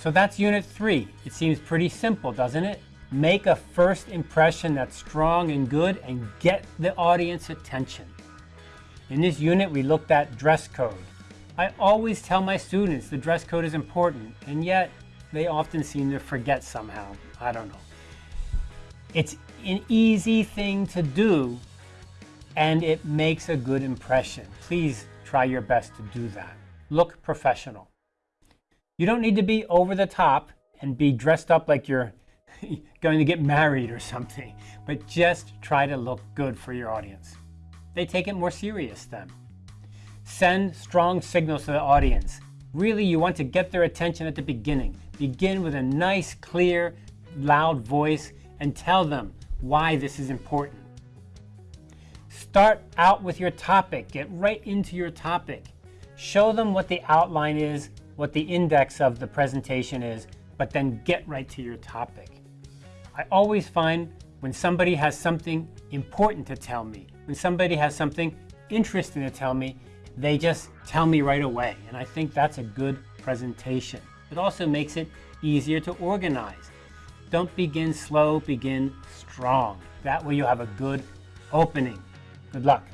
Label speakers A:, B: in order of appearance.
A: So that's unit three. It seems pretty simple, doesn't it? Make a first impression that's strong and good and get the audience attention. In this unit, we looked at dress code. I always tell my students the dress code is important, and yet they often seem to forget somehow. I don't know. It's an easy thing to do, and it makes a good impression. Please try your best to do that. Look professional. You don't need to be over the top and be dressed up like you're going to get married or something, but just try to look good for your audience. They take it more serious then. Send strong signals to the audience. Really, you want to get their attention at the beginning. Begin with a nice, clear, loud voice and tell them why this is important. Start out with your topic. Get right into your topic. Show them what the outline is, what the index of the presentation is, but then get right to your topic. I always find when somebody has something important to tell me, when somebody has something interesting to tell me, they just tell me right away. And I think that's a good presentation. It also makes it easier to organize. Don't begin slow, begin strong. That way you'll have a good opening. Good luck.